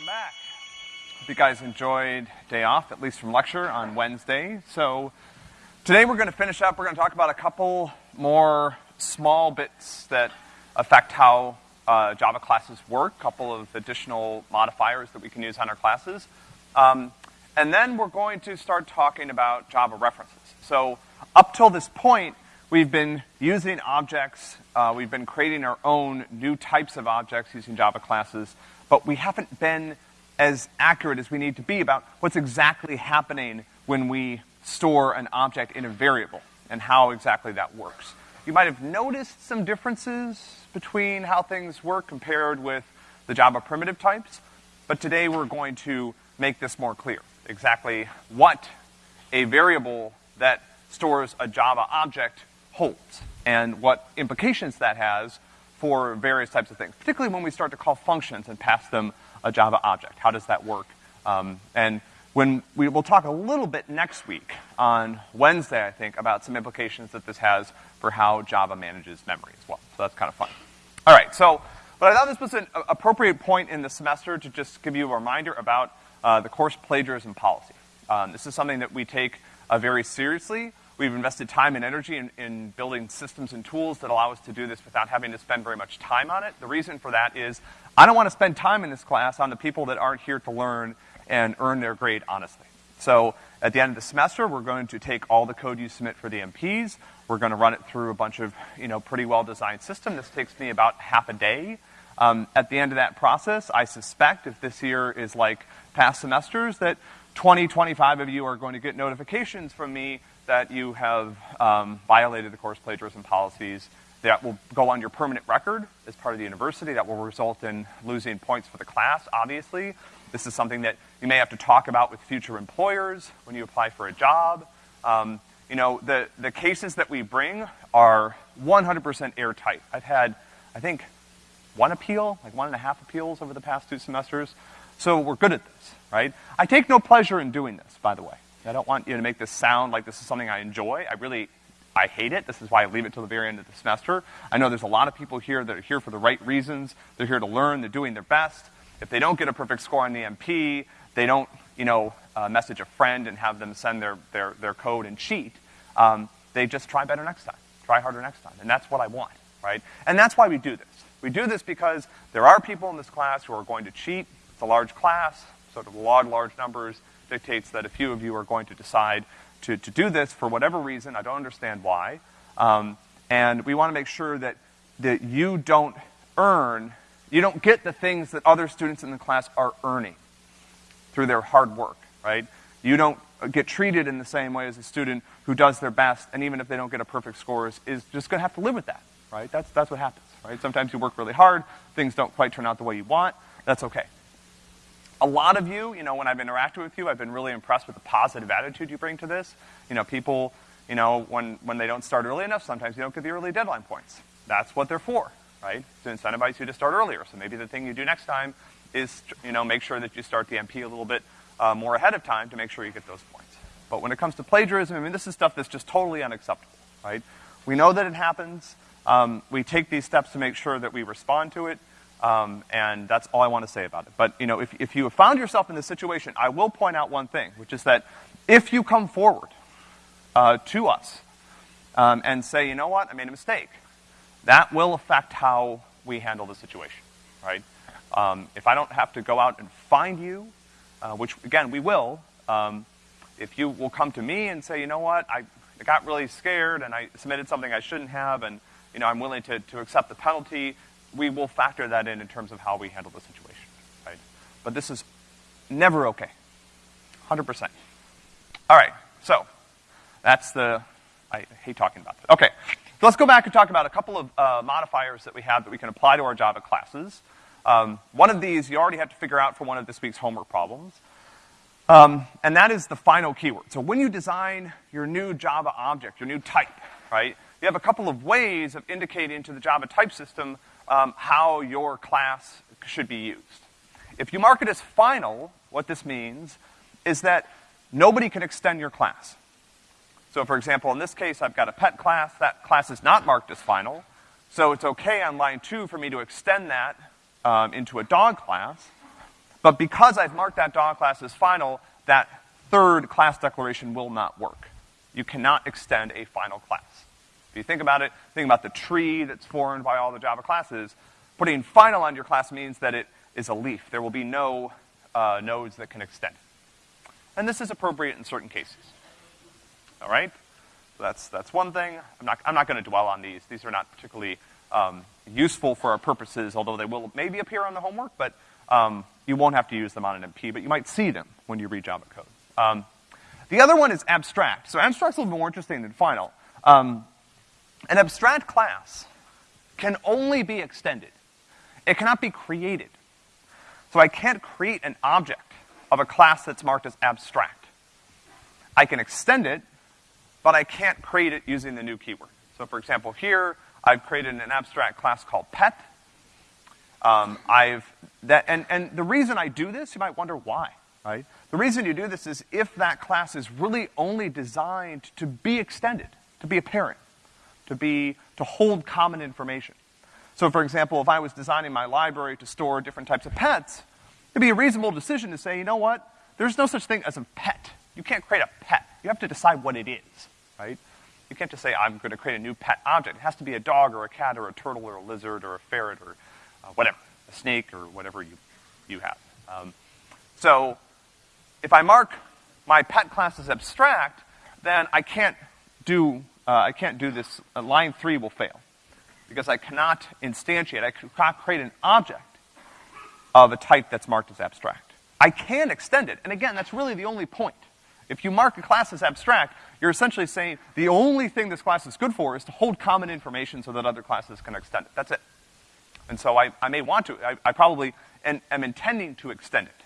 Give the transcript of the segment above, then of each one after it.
welcome back. Hope you guys enjoyed day off, at least from lecture on Wednesday. So today we're gonna finish up, we're gonna talk about a couple more small bits that affect how uh, Java classes work, a couple of additional modifiers that we can use on our classes. Um, and then we're going to start talking about Java references. So up till this point, we've been using objects, uh, we've been creating our own new types of objects using Java classes, but we haven't been as accurate as we need to be about what's exactly happening when we store an object in a variable and how exactly that works. You might have noticed some differences between how things work compared with the Java primitive types, but today we're going to make this more clear. Exactly what a variable that stores a Java object holds and what implications that has for various types of things, particularly when we start to call functions and pass them a Java object. How does that work? Um, and when we will talk a little bit next week on Wednesday, I think, about some implications that this has for how Java manages memory as well. So that's kind of fun. All right, so, but I thought this was an appropriate point in the semester to just give you a reminder about uh, the course plagiarism policy. Um, this is something that we take uh, very seriously. We've invested time and energy in, in, building systems and tools that allow us to do this without having to spend very much time on it. The reason for that is I don't want to spend time in this class on the people that aren't here to learn and earn their grade honestly. So at the end of the semester, we're going to take all the code you submit for the MPs. We're going to run it through a bunch of, you know, pretty well-designed system. This takes me about half a day. Um, at the end of that process, I suspect if this year is like past semesters, that 20, 25 of you are going to get notifications from me that you have um, violated the course plagiarism policies. That will go on your permanent record as part of the university. That will result in losing points for the class, obviously. This is something that you may have to talk about with future employers when you apply for a job. Um, you know, the, the cases that we bring are 100% airtight. I've had, I think, one appeal, like one and a half appeals over the past two semesters. So we're good at this, right? I take no pleasure in doing this, by the way. I don't want you to make this sound like this is something I enjoy. I really, I hate it. This is why I leave it till the very end of the semester. I know there's a lot of people here that are here for the right reasons. They're here to learn. They're doing their best. If they don't get a perfect score on the MP, they don't, you know, uh, message a friend and have them send their, their, their code and cheat. Um, they just try better next time. Try harder next time. And that's what I want, right? And that's why we do this. We do this because there are people in this class who are going to cheat. It's a large class, sort of law large numbers dictates that a few of you are going to decide to, to do this for whatever reason. I don't understand why. Um, and we want to make sure that, that you don't earn you don't get the things that other students in the class are earning through their hard work, right? You don't get treated in the same way as a student who does their best, and even if they don't get a perfect score, is, is just gonna have to live with that, right? That's, that's what happens, right? Sometimes you work really hard, things don't quite turn out the way you want, that's okay. A lot of you, you know, when I've interacted with you, I've been really impressed with the positive attitude you bring to this. You know, people, you know, when, when they don't start early enough, sometimes you don't get the early deadline points. That's what they're for, right? To incentivize you to start earlier. So maybe the thing you do next time is, you know, make sure that you start the MP a little bit uh, more ahead of time to make sure you get those points. But when it comes to plagiarism, I mean, this is stuff that's just totally unacceptable, right? We know that it happens. Um, we take these steps to make sure that we respond to it. Um, and that's all I want to say about it. But, you know, if, if you have found yourself in this situation, I will point out one thing, which is that if you come forward uh, to us um, and say, you know what, I made a mistake, that will affect how we handle the situation, right? Um, if I don't have to go out and find you, uh, which again we will, um, if you will come to me and say, you know what, I, I got really scared and I submitted something I shouldn't have, and you know I'm willing to, to accept the penalty, we will factor that in in terms of how we handle the situation, right? But this is never okay, hundred percent. All right, so that's the. I hate talking about that. Okay. So let's go back and talk about a couple of uh, modifiers that we have that we can apply to our Java classes. Um, one of these you already have to figure out for one of this week's homework problems. Um, and that is the final keyword. So when you design your new Java object, your new type, right, you have a couple of ways of indicating to the Java type system um, how your class should be used. If you mark it as final, what this means is that nobody can extend your class. So for example, in this case, I've got a pet class. That class is not marked as final. So it's okay on line two for me to extend that um, into a dog class. But because I've marked that dog class as final, that third class declaration will not work. You cannot extend a final class. If you think about it, think about the tree that's formed by all the Java classes. Putting final on your class means that it is a leaf. There will be no uh, nodes that can extend. And this is appropriate in certain cases. All right? That's, that's one thing. I'm not, I'm not gonna dwell on these. These are not particularly um, useful for our purposes, although they will maybe appear on the homework, but um, you won't have to use them on an MP, but you might see them when you read Java code. Um, the other one is abstract. So abstract's a little more interesting than final. Um, an abstract class can only be extended. It cannot be created. So I can't create an object of a class that's marked as abstract. I can extend it, but I can't create it using the new keyword. So for example, here, I've created an abstract class called pet. Um, I've, that, and, and the reason I do this, you might wonder why, right? The reason you do this is if that class is really only designed to be extended, to be a parent, to be, to hold common information. So for example, if I was designing my library to store different types of pets, it'd be a reasonable decision to say, you know what? There's no such thing as a pet. You can't create a pet. You have to decide what it is, right? You can't just say, I'm going to create a new pet object. It has to be a dog or a cat or a turtle or a lizard or a ferret or uh, whatever, a snake or whatever you, you have. Um, so if I mark my pet class as abstract, then I can't do, uh, I can't do this, uh, line three will fail. Because I cannot instantiate, I cannot create an object of a type that's marked as abstract. I can extend it, and again, that's really the only point. If you mark a class as abstract, you're essentially saying the only thing this class is good for is to hold common information so that other classes can extend it. That's it. And so I, I may want to, I, I probably am, am intending to extend it.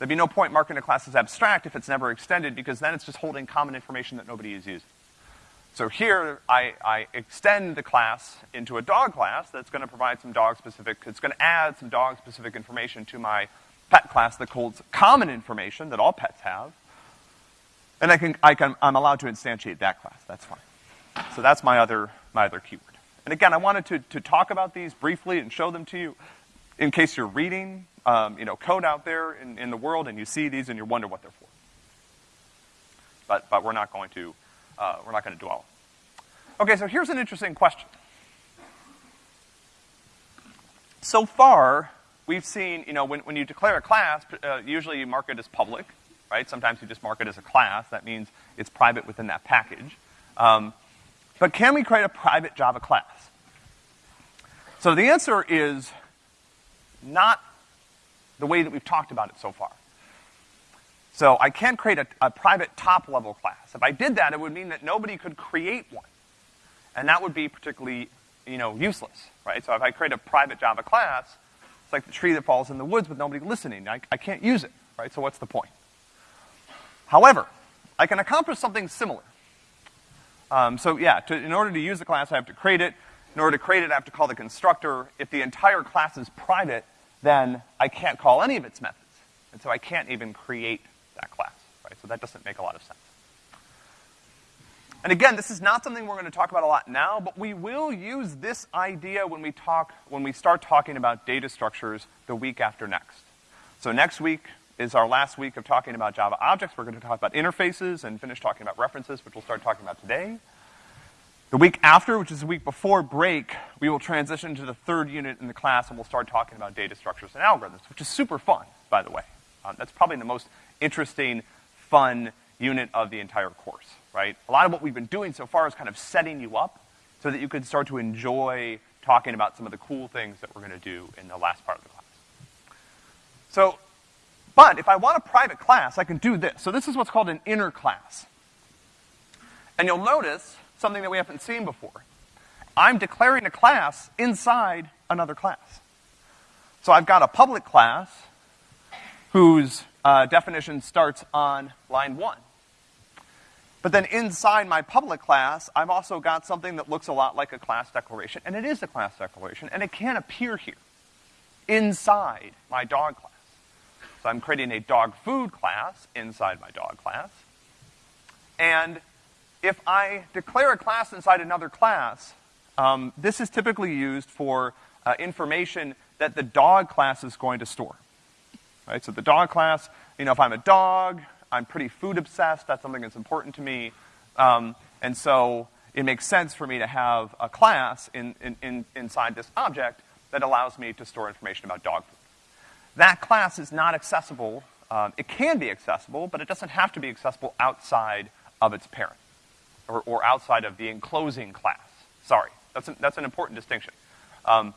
There'd be no point marking a class as abstract if it's never extended because then it's just holding common information that nobody is using. So here, I, I extend the class into a dog class that's gonna provide some dog-specific, it's gonna add some dog-specific information to my pet class that holds common information that all pets have. And I can, I can, I'm allowed to instantiate that class, that's fine. So that's my other, my other keyword. And again, I wanted to, to talk about these briefly and show them to you in case you're reading um, you know, code out there in, in the world and you see these and you wonder what they're for. But, but we're not going to, uh, we're not going to dwell. Okay, so here's an interesting question. So far, we've seen, you know, when, when you declare a class, uh, usually you mark it as public, right? Sometimes you just mark it as a class. That means it's private within that package. Um, but can we create a private Java class? So the answer is not the way that we've talked about it so far. So I can't create a, a private top level class. If I did that, it would mean that nobody could create one. And that would be particularly, you know, useless, right? So if I create a private Java class, it's like the tree that falls in the woods with nobody listening. I, I can't use it, right? So what's the point? However, I can accomplish something similar. Um, so yeah, to, in order to use the class, I have to create it. In order to create it, I have to call the constructor. If the entire class is private, then I can't call any of its methods. And so I can't even create that class, right? So that doesn't make a lot of sense. And again, this is not something we're going to talk about a lot now, but we will use this idea when we talk, when we start talking about data structures the week after next. So next week is our last week of talking about Java objects. We're going to talk about interfaces and finish talking about references, which we'll start talking about today. The week after, which is the week before break, we will transition to the third unit in the class and we'll start talking about data structures and algorithms, which is super fun, by the way. Um, that's probably the most interesting, fun unit of the entire course, right? A lot of what we've been doing so far is kind of setting you up so that you can start to enjoy talking about some of the cool things that we're gonna do in the last part of the class. So, but if I want a private class, I can do this. So this is what's called an inner class. And you'll notice something that we haven't seen before. I'm declaring a class inside another class. So I've got a public class whose uh, definition starts on line one. But then inside my public class, I've also got something that looks a lot like a class declaration, and it is a class declaration, and it can appear here, inside my dog class. So I'm creating a dog food class inside my dog class, and if I declare a class inside another class, um, this is typically used for uh, information that the dog class is going to store. Right? So the dog class, you know, if I'm a dog, I'm pretty food obsessed, that's something that's important to me. Um, and so it makes sense for me to have a class in, in, in, inside this object that allows me to store information about dog food. That class is not accessible. Um, it can be accessible, but it doesn't have to be accessible outside of its parent or, or outside of the enclosing class. Sorry, that's, an, that's an important distinction. Um,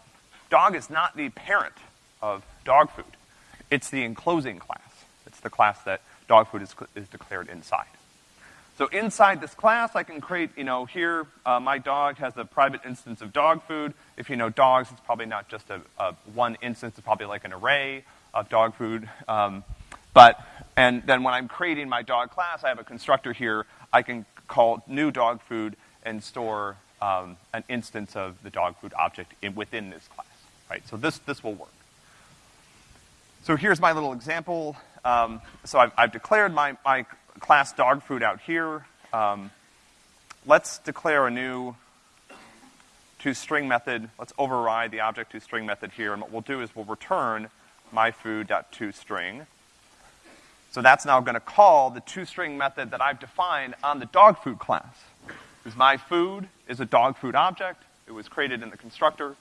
dog is not the parent of dog food. It's the enclosing class. It's the class that dog food is, is declared inside. So inside this class, I can create, you know, here, uh, my dog has a private instance of dog food. If you know dogs, it's probably not just a, a one instance, it's probably like an array of dog food. Um, but, and then when I'm creating my dog class, I have a constructor here. I can call new dog food and store um, an instance of the dog food object in, within this class, right? So this, this will work. So here's my little example. Um, so I've, I've, declared my, my class dog food out here. Um, let's declare a new toString method. Let's override the object toString method here, and what we'll do is we'll return myfood.toString. So that's now going to call the toString method that I've defined on the dog food class. Because my food is a dog food object. It was created in the constructor.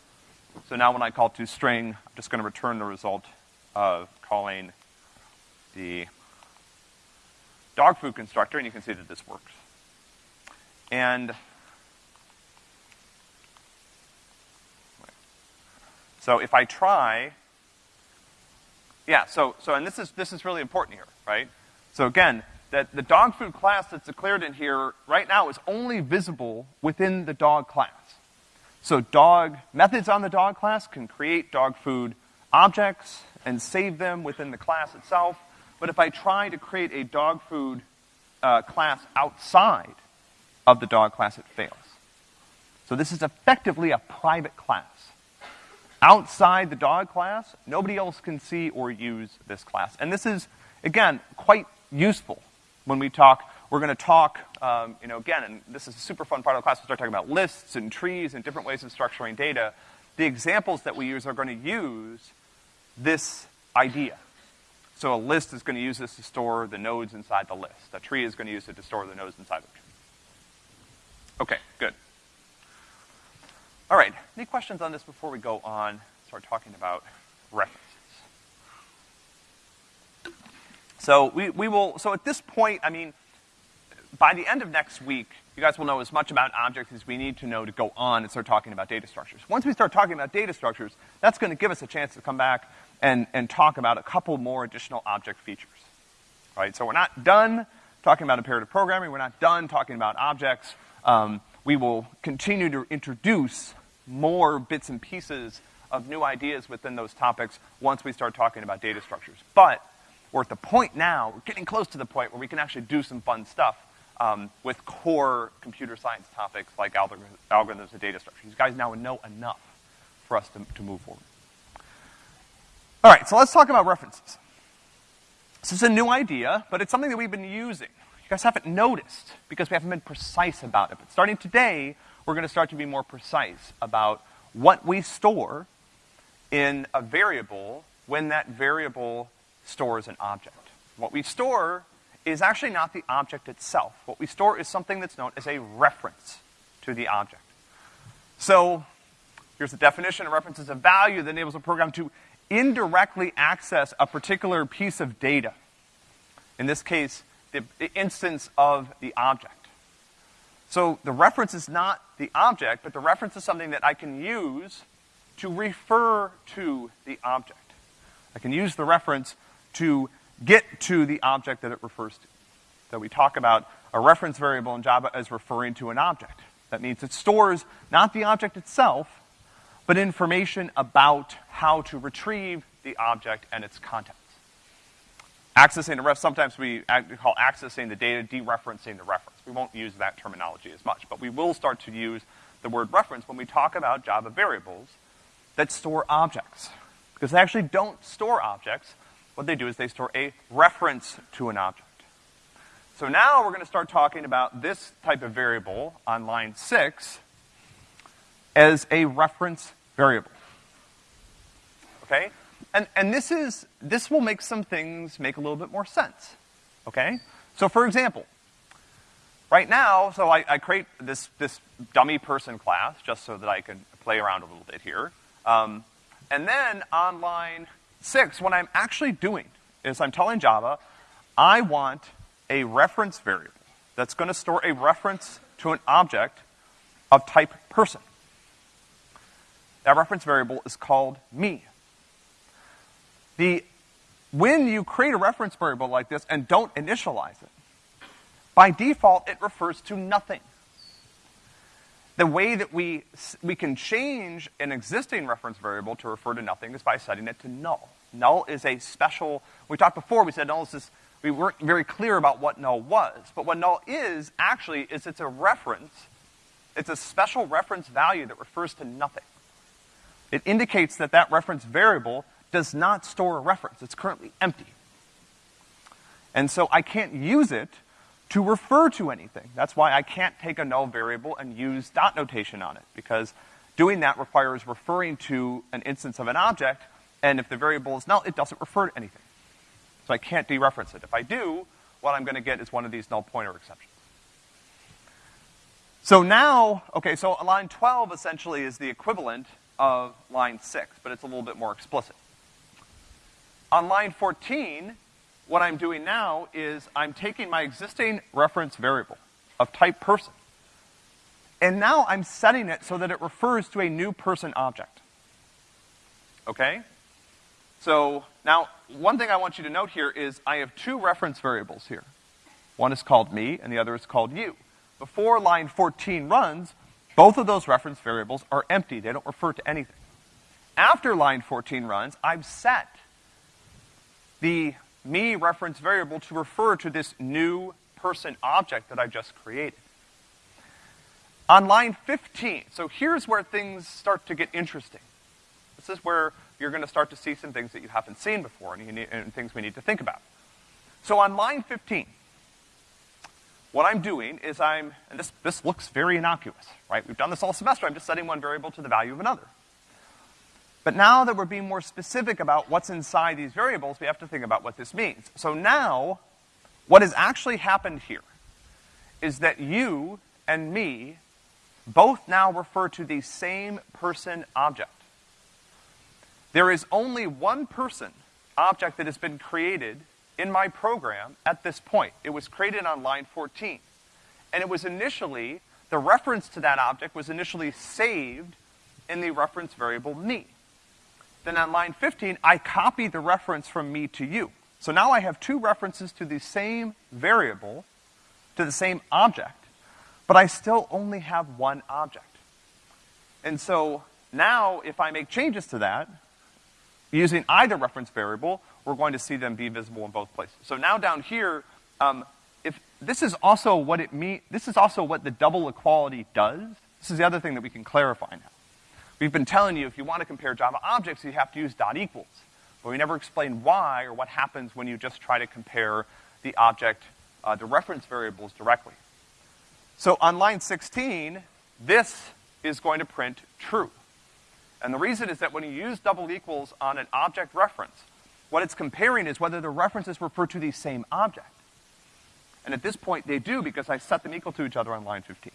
So now when I call toString, I'm just going to return the result of calling the dog food constructor, and you can see that this works. And so if I try, yeah, so, so, and this is, this is really important here, right? So again, that the dog food class that's declared in here right now is only visible within the dog class. So dog, methods on the dog class can create dog food objects and save them within the class itself. But if I try to create a dog food uh, class outside of the dog class, it fails. So this is effectively a private class. Outside the dog class, nobody else can see or use this class. And this is, again, quite useful when we talk. We're going to talk, um, you know, again, and this is a super fun part of the class. We'll start talking about lists and trees and different ways of structuring data. The examples that we use are going to use this idea. So a list is going to use this to store the nodes inside the list. A tree is going to use it to store the nodes inside the tree. Okay, good. All right, any questions on this before we go on, and start talking about references? So we, we will, so at this point, I mean, by the end of next week, you guys will know as much about objects as we need to know to go on and start talking about data structures. Once we start talking about data structures, that's going to give us a chance to come back and, and talk about a couple more additional object features. Right? So we're not done talking about imperative programming. We're not done talking about objects. Um, we will continue to introduce more bits and pieces of new ideas within those topics once we start talking about data structures. But we're at the point now, we're getting close to the point where we can actually do some fun stuff um, with core computer science topics like algorithms and data structures. You guys now know enough for us to, to move forward. All right, so let's talk about references. This is a new idea, but it's something that we've been using. You guys haven't noticed because we haven't been precise about it. But starting today, we're going to start to be more precise about what we store in a variable when that variable stores an object. What we store is actually not the object itself. What we store is something that's known as a reference to the object. So, here's the definition. A reference is a value that enables a program to indirectly access a particular piece of data. In this case, the, the instance of the object. So the reference is not the object, but the reference is something that I can use to refer to the object. I can use the reference to get to the object that it refers to. So we talk about a reference variable in Java as referring to an object. That means it stores not the object itself, but information about how to retrieve the object and its contents. Accessing a ref, sometimes we call accessing the data dereferencing the reference. We won't use that terminology as much, but we will start to use the word reference when we talk about Java variables that store objects. Because they actually don't store objects. What they do is they store a reference to an object. So now we're going to start talking about this type of variable on line six as a reference variable. Okay? and, and this is, this will make some things make a little bit more sense, okay? So for example, right now, so I, I create this, this dummy person class just so that I can play around a little bit here. Um, and then on line six, what I'm actually doing is I'm telling Java, I want a reference variable that's gonna store a reference to an object of type person. That reference variable is called me. The, when you create a reference variable like this and don't initialize it, by default, it refers to nothing. The way that we, we can change an existing reference variable to refer to nothing is by setting it to null. Null is a special, we talked before, we said null is this, we weren't very clear about what null was. But what null is, actually, is it's a reference, it's a special reference value that refers to nothing. It indicates that that reference variable does not store a reference. It's currently empty. And so I can't use it to refer to anything. That's why I can't take a null variable and use dot notation on it, because doing that requires referring to an instance of an object, and if the variable is null, it doesn't refer to anything. So I can't dereference it. If I do, what I'm gonna get is one of these null pointer exceptions. So now, okay, so a line 12 essentially is the equivalent of line 6, but it's a little bit more explicit. On line 14, what I'm doing now is I'm taking my existing reference variable of type person, and now I'm setting it so that it refers to a new person object. Okay? So, now, one thing I want you to note here is I have two reference variables here. One is called me, and the other is called you. Before line 14 runs, both of those reference variables are empty. They don't refer to anything. After line 14 runs, I've set the me reference variable to refer to this new person object that I just created. On line 15, so here's where things start to get interesting. This is where you're gonna start to see some things that you haven't seen before and, need, and things we need to think about. So on line 15, what I'm doing is I'm, and this, this looks very innocuous, right? We've done this all semester, I'm just setting one variable to the value of another. But now that we're being more specific about what's inside these variables, we have to think about what this means. So now, what has actually happened here is that you and me both now refer to the same person object. There is only one person object that has been created in my program at this point. It was created on line 14. And it was initially, the reference to that object was initially saved in the reference variable me. Then on line 15, I copy the reference from me to you. So now I have two references to the same variable, to the same object, but I still only have one object. And so now if I make changes to that, using either reference variable, we're going to see them be visible in both places. So now down here, um, if this is also what it mean, this is also what the double equality does. This is the other thing that we can clarify now. We've been telling you if you want to compare Java objects, you have to use dot equals. But we never explain why or what happens when you just try to compare the object, uh, the reference variables directly. So on line 16, this is going to print true. And the reason is that when you use double equals on an object reference, what it's comparing is whether the references refer to the same object. And at this point, they do because I set them equal to each other on line 15.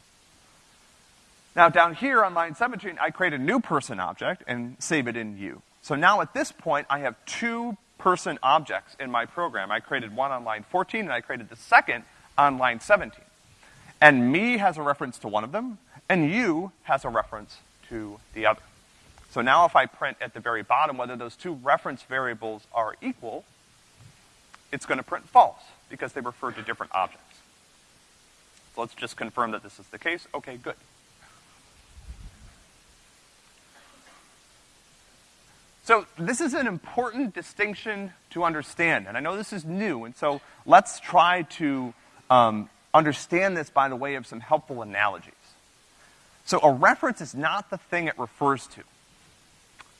Now down here on line 17, I create a new person object and save it in you. So now at this point, I have two person objects in my program. I created one on line 14 and I created the second on line 17. And me has a reference to one of them, and you has a reference to the other. So now if I print at the very bottom whether those two reference variables are equal, it's gonna print false, because they refer to different objects. So let's just confirm that this is the case. Okay, good. So this is an important distinction to understand, and I know this is new, and so let's try to um, understand this by the way of some helpful analogies. So a reference is not the thing it refers to.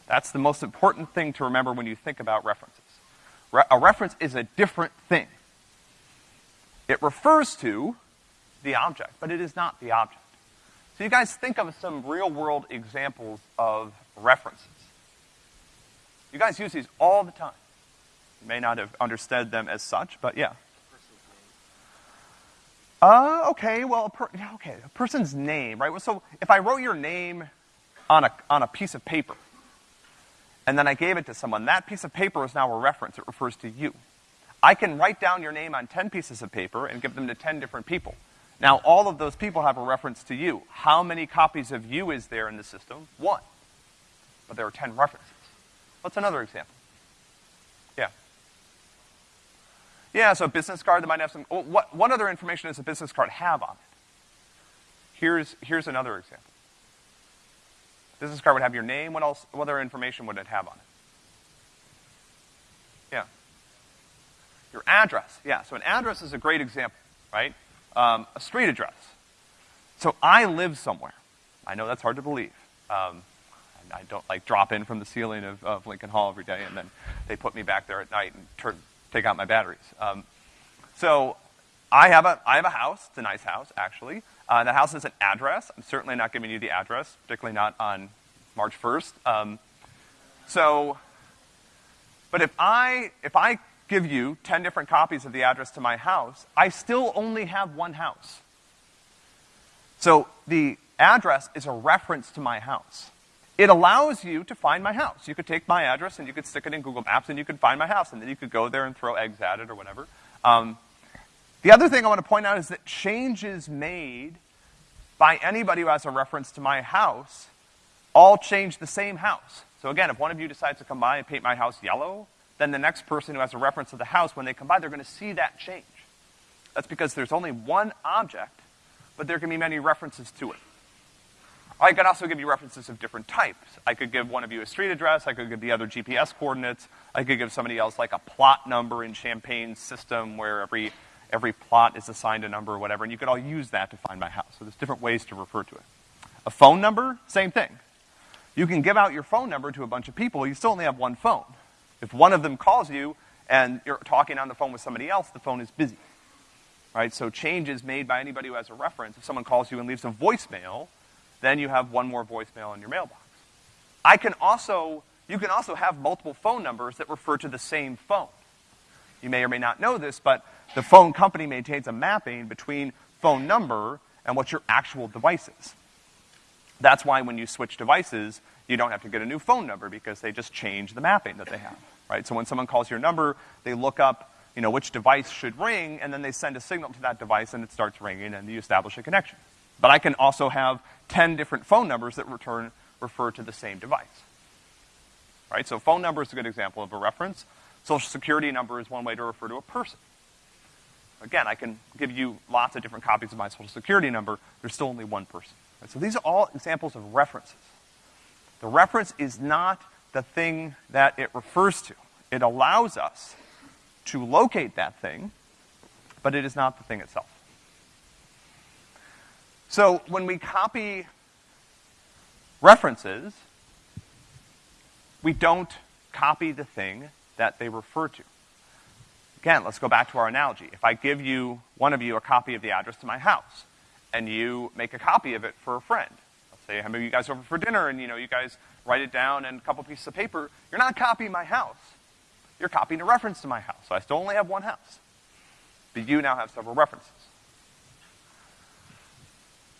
That's the most important thing to remember when you think about references. Re a reference is a different thing. It refers to the object, but it is not the object. So you guys think of some real world examples of references. You guys use these all the time. You may not have understood them as such, but yeah. Uh, okay, well, a okay, a person's name, right? So if I wrote your name on a, on a piece of paper, and then I gave it to someone, that piece of paper is now a reference. It refers to you. I can write down your name on 10 pieces of paper and give them to 10 different people. Now, all of those people have a reference to you. How many copies of you is there in the system? One. But there are 10 references. What's another example? Yeah. Yeah, so a business card that might have some, well, what, what other information does a business card have on it? Here's, here's another example. Business card would have your name, what else, what other information would it have on it? Yeah. Your address, yeah, so an address is a great example, right? Um, a street address. So I live somewhere. I know that's hard to believe. Um, I don't like drop in from the ceiling of, of Lincoln Hall every day and then they put me back there at night and turn, take out my batteries. Um, so I have a I have a house. It's a nice house, actually. Uh, the house has an address. I'm certainly not giving you the address, particularly not on March 1st. Um, so, but if I if I give you 10 different copies of the address to my house, I still only have one house. So the address is a reference to my house. It allows you to find my house. You could take my address and you could stick it in Google Maps and you could find my house and then you could go there and throw eggs at it or whatever. Um, the other thing I want to point out is that changes made by anybody who has a reference to my house all change the same house. So again, if one of you decides to come by and paint my house yellow, then the next person who has a reference to the house, when they come by, they're gonna see that change. That's because there's only one object, but there can be many references to it. I could also give you references of different types. I could give one of you a street address, I could give the other GPS coordinates, I could give somebody else like a plot number in Champaign's system where every, every plot is assigned a number or whatever, and you could all use that to find my house. So there's different ways to refer to it. A phone number, same thing. You can give out your phone number to a bunch of people, you still only have one phone. If one of them calls you and you're talking on the phone with somebody else, the phone is busy. Right? So changes made by anybody who has a reference, if someone calls you and leaves a voicemail, then you have one more voicemail in your mailbox. I can also, you can also have multiple phone numbers that refer to the same phone. You may or may not know this, but the phone company maintains a mapping between phone number and what your actual device is. That's why when you switch devices, you don't have to get a new phone number because they just change the mapping that they have, right? So when someone calls your number, they look up, you know, which device should ring, and then they send a signal to that device and it starts ringing and you establish a connection. But I can also have 10 different phone numbers that return, refer to the same device. Right? So phone number is a good example of a reference. Social security number is one way to refer to a person. Again, I can give you lots of different copies of my social security number. There's still only one person. Right? So these are all examples of references. The reference is not the thing that it refers to. It allows us to locate that thing, but it is not the thing itself. So when we copy references, we don't copy the thing that they refer to. Again, let's go back to our analogy. If I give you, one of you, a copy of the address to my house, and you make a copy of it for a friend, let's say I have you guys over for dinner and, you know, you guys write it down and a couple pieces of paper, you're not copying my house. You're copying a reference to my house. So I still only have one house. But you now have several references.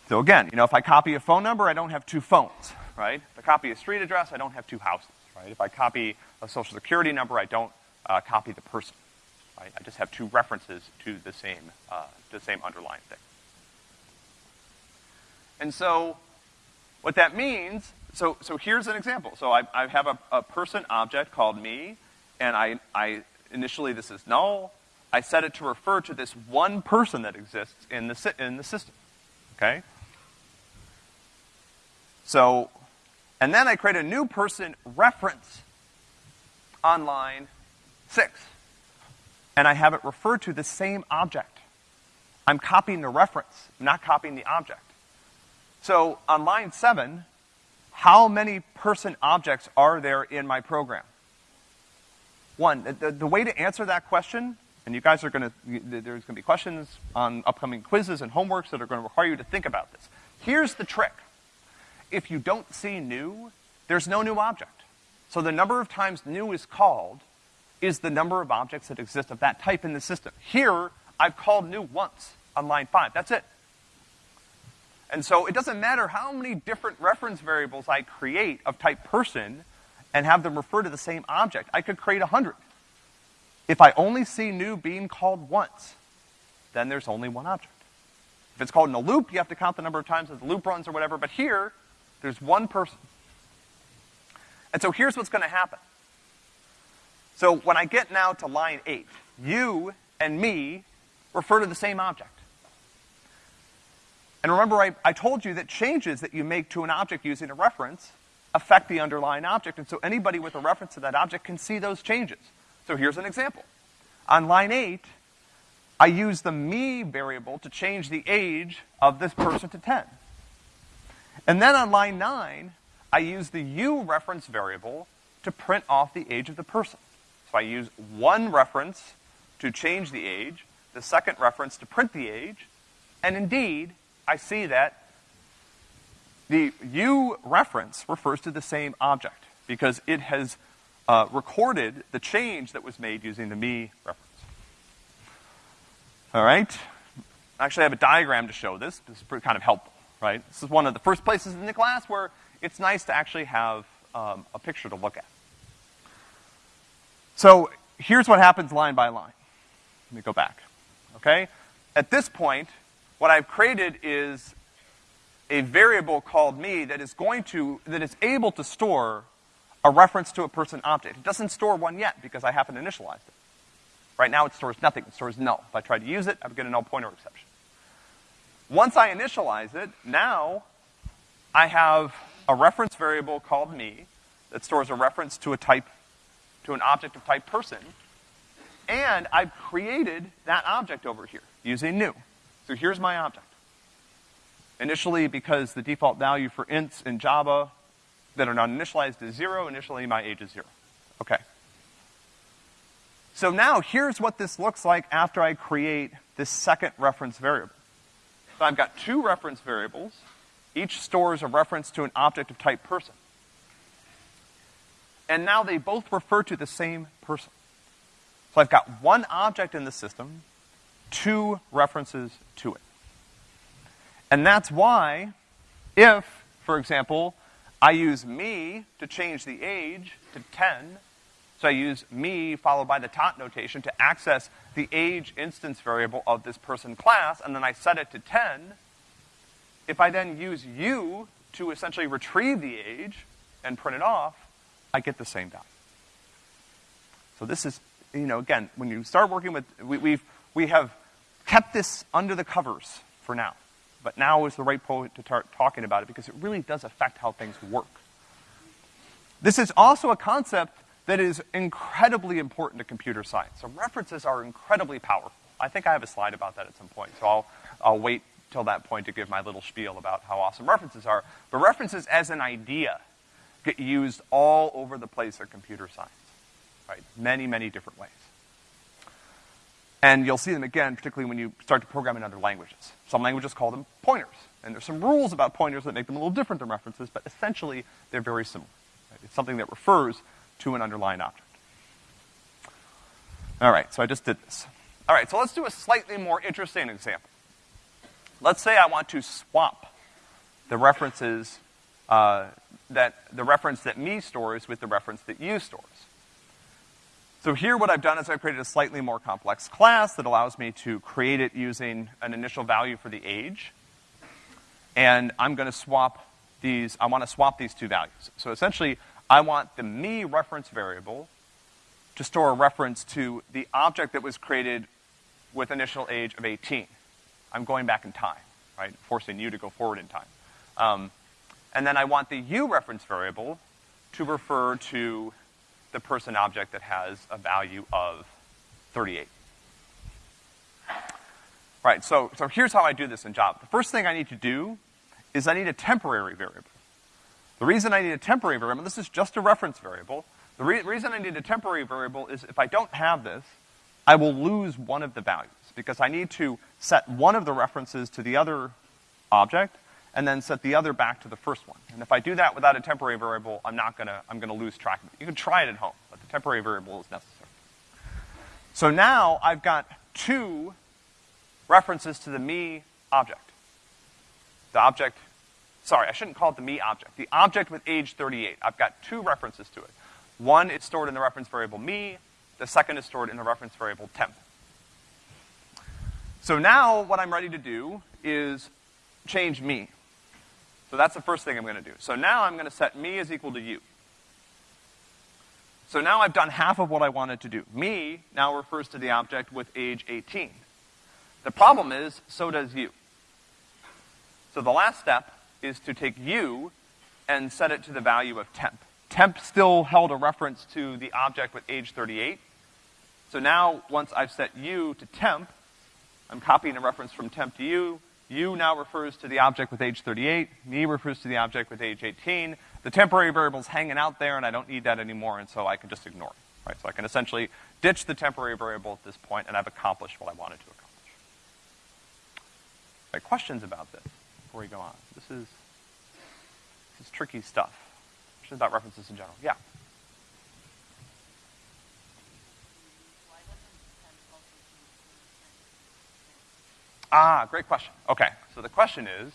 So again, you know, if I copy a phone number, I don't have two phones, right? If I copy a street address, I don't have two houses, right? If I copy a social security number, I don't uh, copy the person, right? I just have two references to the same, uh, the same underlying thing. And so, what that means, so, so here's an example. So I, I have a, a person object called me, and I, I, initially this is null. I set it to refer to this one person that exists in the, in the system, okay? So, and then I create a new person reference on line six. And I have it refer to the same object. I'm copying the reference, not copying the object. So on line seven, how many person objects are there in my program? One, the, the way to answer that question, and you guys are gonna, there's gonna be questions on upcoming quizzes and homeworks that are gonna require you to think about this. Here's the trick if you don't see new, there's no new object. So the number of times new is called is the number of objects that exist of that type in the system. Here, I've called new once on line five. That's it. And so it doesn't matter how many different reference variables I create of type person and have them refer to the same object. I could create a hundred. If I only see new being called once, then there's only one object. If it's called in a loop, you have to count the number of times that the loop runs or whatever, but here, there's one person. And so here's what's gonna happen. So when I get now to line eight, you and me refer to the same object. And remember, I, I told you that changes that you make to an object using a reference affect the underlying object, and so anybody with a reference to that object can see those changes. So here's an example. On line eight, I use the me variable to change the age of this person to 10. And then on line nine, I use the you reference variable to print off the age of the person. So I use one reference to change the age, the second reference to print the age, and indeed, I see that the you reference refers to the same object because it has uh, recorded the change that was made using the me reference. All right? Actually, I have a diagram to show this. This is kind of helpful, right? This is one of the first places in the class where it's nice to actually have um, a picture to look at. So here's what happens line by line. Let me go back. Okay? At this point, what I've created is a variable called me that is going to, that is able to store a reference to a person object. It doesn't store one yet because I haven't initialized it. Right now it stores nothing, it stores null. If I try to use it, I would get a null pointer exception. Once I initialize it, now I have a reference variable called me that stores a reference to a type, to an object of type person, and I've created that object over here using new. So here's my object. Initially, because the default value for ints in Java that are not initialized is zero, initially my age is zero. Okay. So now here's what this looks like after I create this second reference variable. I've got two reference variables. Each stores a reference to an object of type person. And now they both refer to the same person. So I've got one object in the system, two references to it. And that's why, if, for example, I use me to change the age to 10, so I use me followed by the dot notation to access the age instance variable of this person class, and then I set it to 10. If I then use you to essentially retrieve the age and print it off, I get the same value. So this is, you know, again, when you start working with, we, we've, we have kept this under the covers for now. But now is the right point to start talking about it because it really does affect how things work. This is also a concept that is incredibly important to computer science. So references are incredibly powerful. I think I have a slide about that at some point, so I'll, I'll wait till that point to give my little spiel about how awesome references are. But references as an idea get used all over the place in computer science, right? Many, many different ways. And you'll see them again, particularly when you start to program in other languages. Some languages call them pointers. And there's some rules about pointers that make them a little different than references, but essentially they're very similar. Right? It's something that refers to an underlying object. All right, so I just did this. All right, so let's do a slightly more interesting example. Let's say I want to swap the references uh, that the reference that me stores with the reference that you stores. So here what I've done is I've created a slightly more complex class that allows me to create it using an initial value for the age. And I'm gonna swap these, I wanna swap these two values. So essentially, I want the me reference variable to store a reference to the object that was created with initial age of 18. I'm going back in time, right? Forcing you to go forward in time. Um, and then I want the you reference variable to refer to the person object that has a value of 38. Right, so, so here's how I do this in Java. The first thing I need to do is I need a temporary variable. The reason I need a temporary variable, this is just a reference variable, the re reason I need a temporary variable is if I don't have this, I will lose one of the values, because I need to set one of the references to the other object, and then set the other back to the first one. And if I do that without a temporary variable, I'm not gonna, I'm gonna lose track of it. You can try it at home, but the temporary variable is necessary. So now I've got two references to the me object. The object, sorry, I shouldn't call it the me object. The object with age 38. I've got two references to it. One is stored in the reference variable me, the second is stored in the reference variable temp. So now what I'm ready to do is change me. So that's the first thing I'm gonna do. So now I'm gonna set me is equal to you. So now I've done half of what I wanted to do. Me now refers to the object with age 18. The problem is, so does you. So the last step is to take you and set it to the value of temp. Temp still held a reference to the object with age 38. So now, once I've set you to temp, I'm copying a reference from temp to you. You now refers to the object with age 38. Me refers to the object with age 18. The temporary variable's hanging out there and I don't need that anymore and so I can just ignore it, right? So I can essentially ditch the temporary variable at this point and I've accomplished what I wanted to accomplish. Right, questions about this before we go on? This is, this is tricky stuff. Questions about references in general? Yeah. Ah, great question. Okay, so the question is,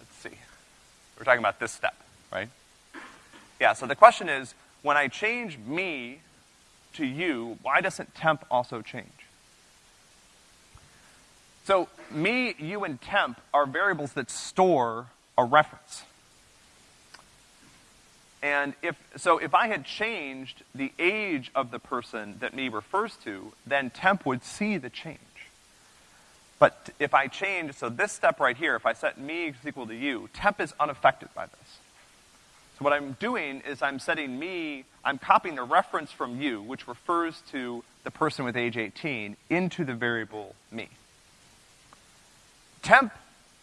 let's see. We're talking about this step, right? Yeah, so the question is, when I change me to you, why doesn't temp also change? So me, you, and temp are variables that store a reference. And if, so if I had changed the age of the person that me refers to, then temp would see the change. But if I change, so this step right here, if I set me equal to you, temp is unaffected by this. So what I'm doing is I'm setting me, I'm copying the reference from you, which refers to the person with age 18, into the variable me. Temp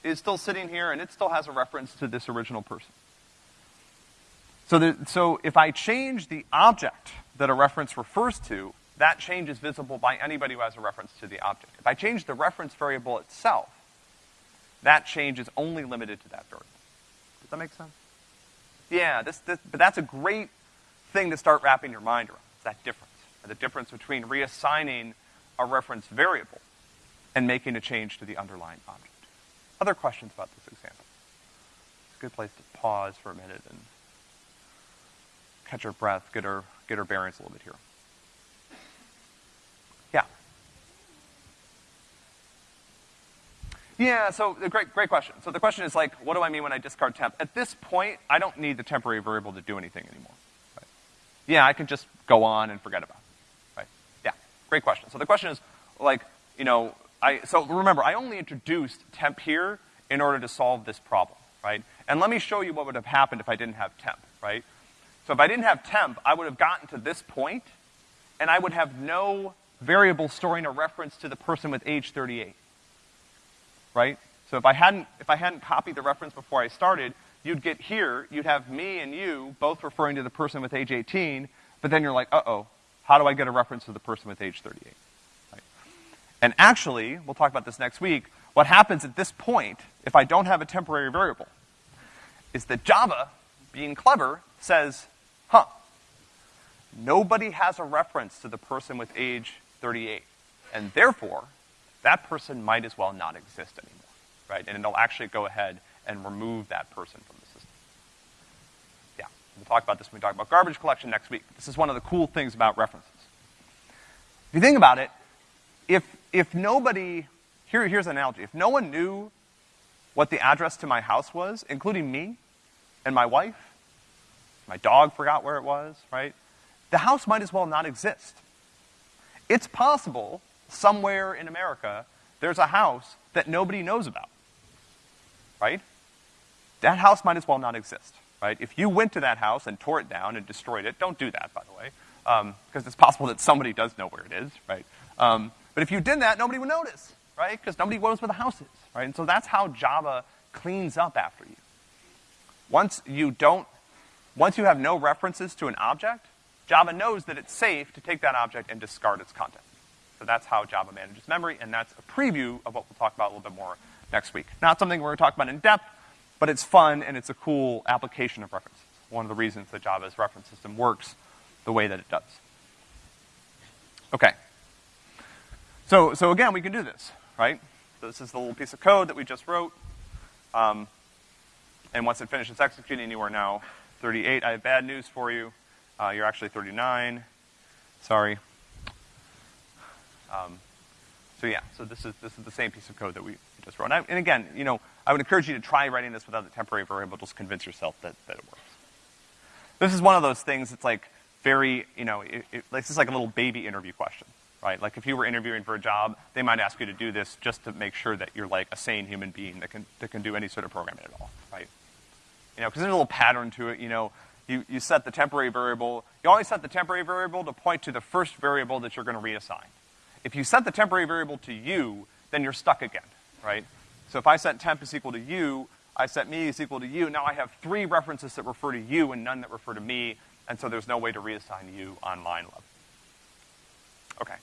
is still sitting here and it still has a reference to this original person. So, the, so if I change the object that a reference refers to, that change is visible by anybody who has a reference to the object. If I change the reference variable itself, that change is only limited to that variable. Does that make sense? Yeah, this, this, but that's a great thing to start wrapping your mind around, that difference. The difference between reassigning a reference variable and making a change to the underlying object. Other questions about this example? It's a good place to pause for a minute and catch our breath, get our, get our bearings a little bit here. Yeah, Yeah, so uh, great, great question. So the question is like, what do I mean when I discard temp? At this point, I don't need the temporary variable to do anything anymore. Right? Yeah, I can just go on and forget about it. Right? Yeah, great question. So the question is, like, you know, I, so remember, I only introduced temp here in order to solve this problem, right? And let me show you what would have happened if I didn't have temp, right? So if I didn't have temp, I would have gotten to this point, and I would have no variable storing a reference to the person with age 38 right? So if I hadn't, if I hadn't copied the reference before I started, you'd get here, you'd have me and you both referring to the person with age 18, but then you're like, uh-oh, how do I get a reference to the person with age 38? And actually, we'll talk about this next week, what happens at this point, if I don't have a temporary variable, is that Java, being clever, says, huh, nobody has a reference to the person with age 38. And therefore, that person might as well not exist anymore, right? And it'll actually go ahead and remove that person from the system. Yeah, we'll talk about this when we talk about garbage collection next week. This is one of the cool things about references. If you think about it, if, if nobody, here, here's an analogy. If no one knew what the address to my house was, including me and my wife, my dog forgot where it was, right? The house might as well not exist. It's possible somewhere in America, there's a house that nobody knows about. Right? That house might as well not exist, right? If you went to that house and tore it down and destroyed it, don't do that, by the way, because um, it's possible that somebody does know where it is, right? Um, but if you did that, nobody would notice, right? Because nobody knows where the house is, right? And so that's how Java cleans up after you. Once you don't, once you have no references to an object, Java knows that it's safe to take that object and discard its content. So that's how Java manages memory, and that's a preview of what we'll talk about a little bit more next week. Not something we're going to talk about in depth, but it's fun and it's a cool application of references. One of the reasons that Java's reference system works the way that it does. Okay. So, so again, we can do this, right? So this is the little piece of code that we just wrote. Um, and once it finishes executing, you are now 38. I have bad news for you. Uh, you're actually 39. Sorry. Um, so yeah, so this is, this is the same piece of code that we just wrote. And, I, and, again, you know, I would encourage you to try writing this without the temporary variable, just convince yourself that, that it works. This is one of those things that's like very, you know, it, it, this is like a little baby interview question, right? Like if you were interviewing for a job, they might ask you to do this just to make sure that you're like a sane human being that can, that can do any sort of programming at all, right? You know, because there's a little pattern to it, you know, you, you set the temporary variable, you always set the temporary variable to point to the first variable that you're gonna reassign. If you set the temporary variable to you, then you're stuck again, right? So if I set temp is equal to you, I set me is equal to you, now I have three references that refer to you and none that refer to me, and so there's no way to reassign you on line 11. Okay.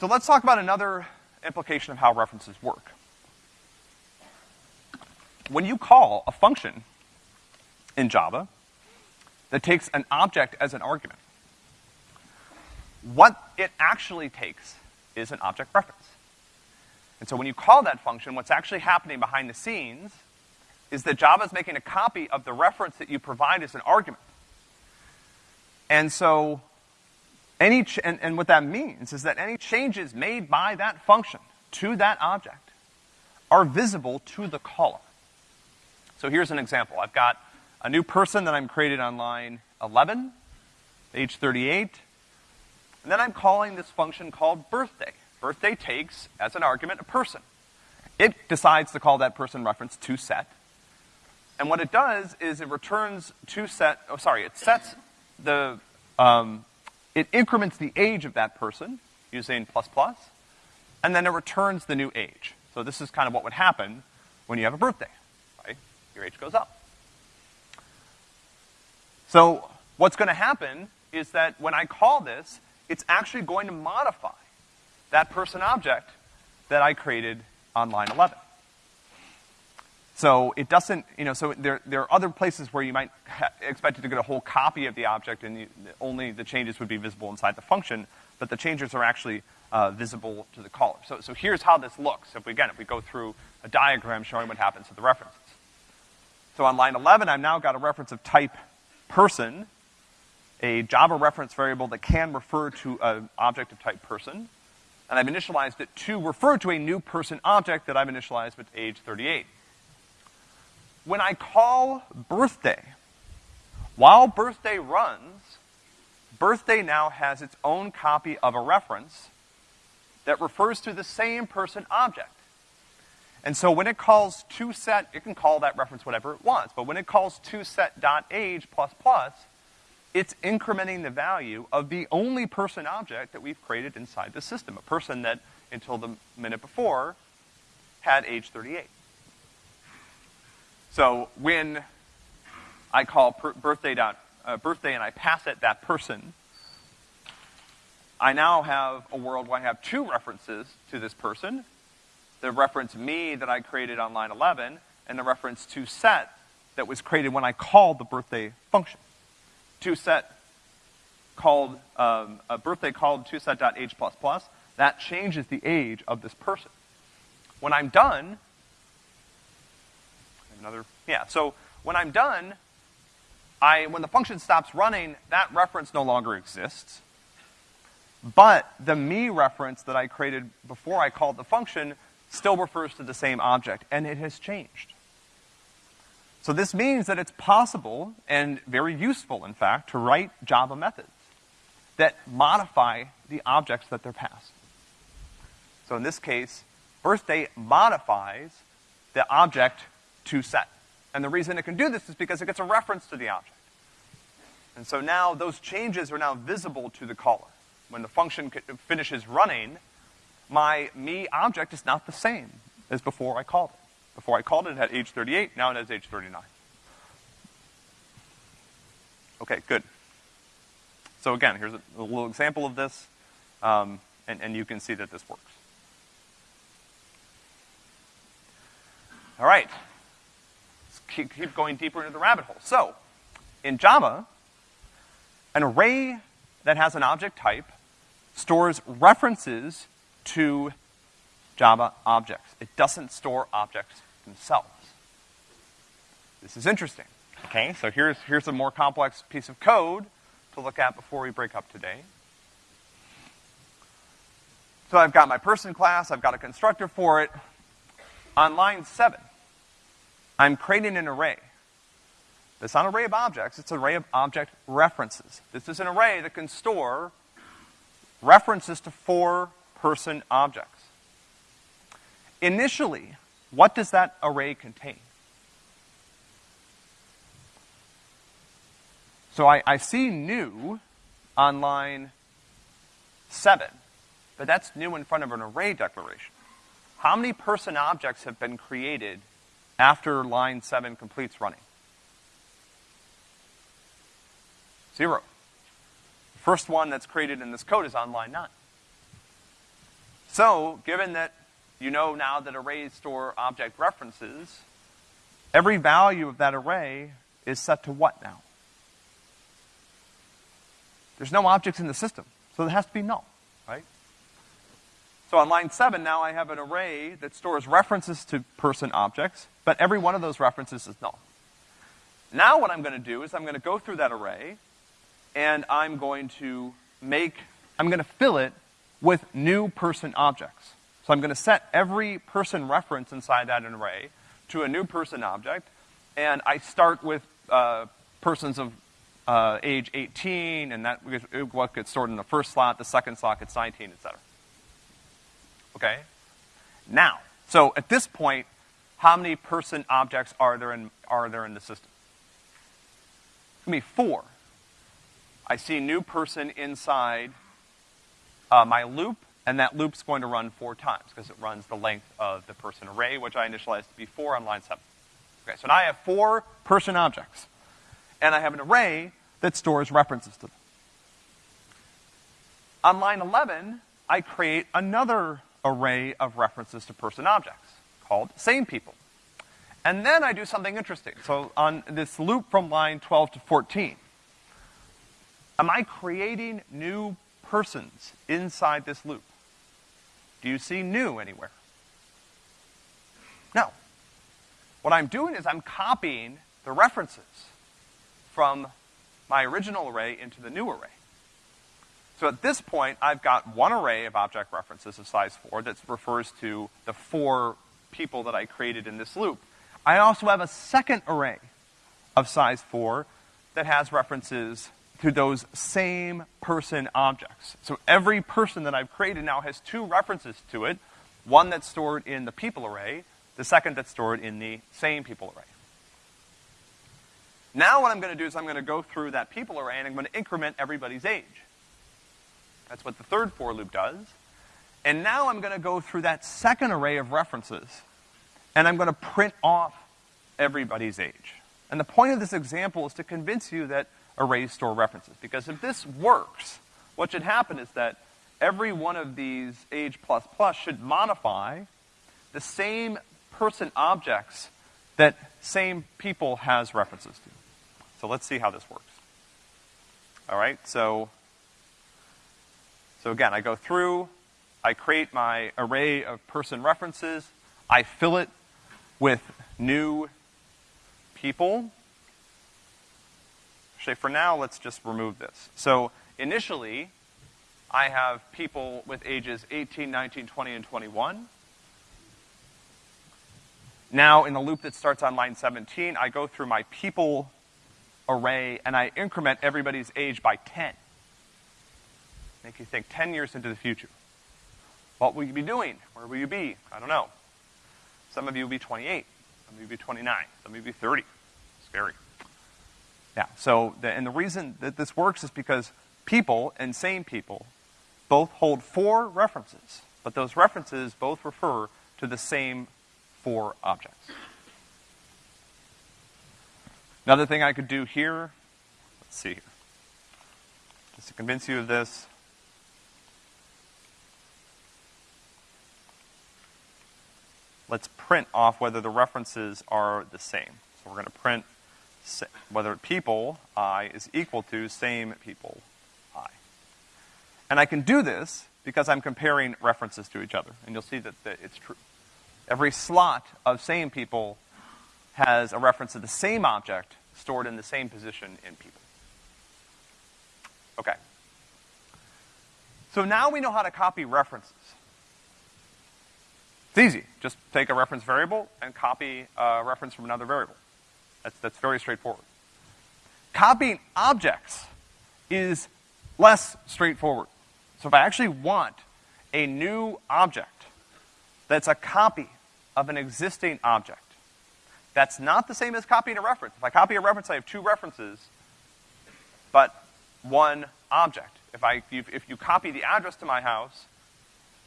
So let's talk about another implication of how references work when you call a function in Java that takes an object as an argument, what it actually takes is an object reference. And so when you call that function, what's actually happening behind the scenes is that Java is making a copy of the reference that you provide as an argument. And so, any, and, and what that means is that any changes made by that function to that object are visible to the caller. So here's an example. I've got a new person that I'm created on line 11, age 38, and then I'm calling this function called birthday. Birthday takes, as an argument, a person. It decides to call that person reference toSet. And what it does is it returns toSet, oh sorry, it sets the, um, it increments the age of that person using plus plus, and then it returns the new age. So this is kind of what would happen when you have a birthday your age goes up. So what's gonna happen is that when I call this, it's actually going to modify that person object that I created on line 11. So it doesn't, you know, so there, there are other places where you might expect it to get a whole copy of the object and you, only the changes would be visible inside the function, but the changes are actually uh, visible to the caller. So, so here's how this looks. If we, again, if we go through a diagram showing what happens to the references. So on line 11, I've now got a reference of type person, a Java reference variable that can refer to an object of type person, and I've initialized it to refer to a new person object that I've initialized with age 38. When I call birthday, while birthday runs, birthday now has its own copy of a reference that refers to the same person object. And so when it calls toSet, it can call that reference whatever it wants, but when it calls toSet.age plus plus, it's incrementing the value of the only person object that we've created inside the system, a person that, until the minute before, had age 38. So when I call birthday dot, uh, birthday and I pass it that person, I now have a world where I have two references to this person, the reference me that I created on line 11, and the reference toSet that was created when I called the birthday function. ToSet called, um, a birthday called toSet.age plus plus, that changes the age of this person. When I'm done, another, yeah, so when I'm done, I, when the function stops running, that reference no longer exists. But the me reference that I created before I called the function still refers to the same object, and it has changed. So this means that it's possible, and very useful in fact, to write Java methods that modify the objects that they're passed. So in this case, birthday modifies the object toSet. And the reason it can do this is because it gets a reference to the object. And so now those changes are now visible to the caller. When the function finishes running, my me object is not the same as before I called it. Before I called it, it had age 38, now it has age 39. Okay, good. So again, here's a, a little example of this, um, and, and you can see that this works. All right, keep, going deeper into the rabbit hole. So, in Java, an array that has an object type stores references to Java objects. It doesn't store objects themselves. This is interesting. Okay, so here's, here's a more complex piece of code to look at before we break up today. So I've got my person class, I've got a constructor for it. On line seven, I'm creating an array. It's not an array of objects, it's an array of object references. This is an array that can store references to four person objects. Initially, what does that array contain? So I, I see new on line seven, but that's new in front of an array declaration. How many person objects have been created after line seven completes running? Zero. The first one that's created in this code is on line nine. So, given that you know now that arrays store object references, every value of that array is set to what now? There's no objects in the system, so it has to be null, right? So on line seven, now I have an array that stores references to person objects, but every one of those references is null. Now what I'm gonna do is I'm gonna go through that array, and I'm going to make, I'm gonna fill it with new person objects. So I'm gonna set every person reference inside that array to a new person object, and I start with, uh, persons of uh, age 18, and that what gets stored in the first slot, the second slot gets 19, et cetera. Okay? Now, so at this point, how many person objects are there in, are there in the system? It's gonna be four. I see new person inside uh, my loop, and that loop's going to run four times, because it runs the length of the person array, which I initialized to be four on line seven. Okay, so now I have four person objects. And I have an array that stores references to them. On line 11, I create another array of references to person objects called same people. And then I do something interesting. So on this loop from line 12 to 14, am I creating new persons inside this loop? Do you see new anywhere? No. What I'm doing is I'm copying the references from my original array into the new array. So at this point, I've got one array of object references of size four that refers to the four people that I created in this loop. I also have a second array of size four that has references to those same person objects. So every person that I've created now has two references to it, one that's stored in the people array, the second that's stored in the same people array. Now what I'm gonna do is I'm gonna go through that people array and I'm gonna increment everybody's age. That's what the third for loop does. And now I'm gonna go through that second array of references and I'm gonna print off everybody's age. And the point of this example is to convince you that arrays store references. Because if this works, what should happen is that every one of these age plus plus should modify the same person objects that same people has references to. So let's see how this works. All right, so, so again, I go through, I create my array of person references, I fill it with new people. Actually, for now, let's just remove this. So initially, I have people with ages 18, 19, 20, and 21. Now, in the loop that starts on line 17, I go through my people array and I increment everybody's age by 10. Make you think 10 years into the future. What will you be doing? Where will you be? I don't know. Some of you will be 28. Some of you will be 29. Some of you will be 30. Scary. Yeah, so, the, and the reason that this works is because people and same people both hold four references, but those references both refer to the same four objects. Another thing I could do here, let's see here, just to convince you of this. Let's print off whether the references are the same. So we're gonna print whether people i is equal to same people i. And I can do this because I'm comparing references to each other, and you'll see that, that it's true. Every slot of same people has a reference to the same object stored in the same position in people. Okay. So now we know how to copy references. It's easy. Just take a reference variable and copy a reference from another variable. That's, that's very straightforward. Copying objects is less straightforward. So if I actually want a new object that's a copy of an existing object, that's not the same as copying a reference. If I copy a reference, I have two references, but one object. If I, if if you copy the address to my house,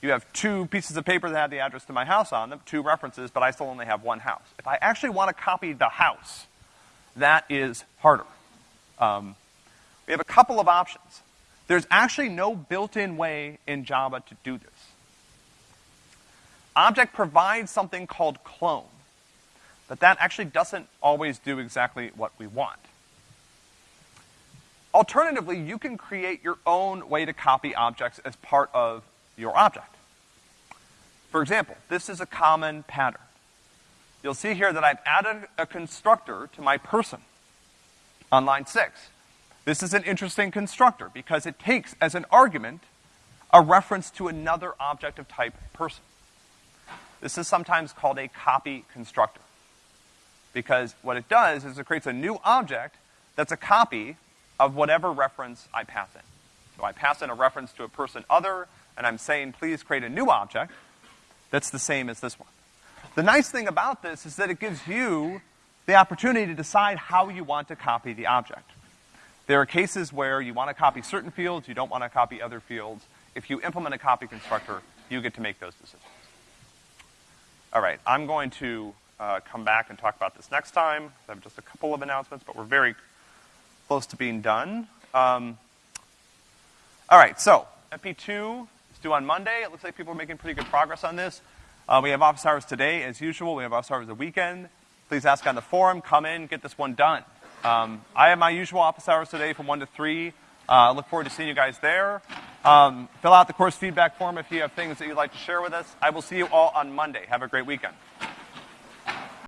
you have two pieces of paper that have the address to my house on them, two references, but I still only have one house. If I actually want to copy the house, that is harder. Um, we have a couple of options. There's actually no built-in way in Java to do this. Object provides something called clone, but that actually doesn't always do exactly what we want. Alternatively, you can create your own way to copy objects as part of your object. For example, this is a common pattern. You'll see here that I've added a constructor to my person on line six. This is an interesting constructor because it takes as an argument a reference to another object of type person. This is sometimes called a copy constructor. Because what it does is it creates a new object that's a copy of whatever reference I pass in. So I pass in a reference to a person other, and I'm saying, please create a new object that's the same as this one. The nice thing about this is that it gives you the opportunity to decide how you want to copy the object. There are cases where you want to copy certain fields, you don't want to copy other fields. If you implement a copy constructor, you get to make those decisions. All right, I'm going to uh, come back and talk about this next time. I have just a couple of announcements, but we're very close to being done. Um, all right, so MP2 is due on Monday. It looks like people are making pretty good progress on this. Uh, we have office hours today, as usual. We have office hours the weekend. Please ask on the forum. Come in, get this one done. Um, I have my usual office hours today from 1 to 3. Uh, I look forward to seeing you guys there. Um, fill out the course feedback form if you have things that you'd like to share with us. I will see you all on Monday. Have a great weekend.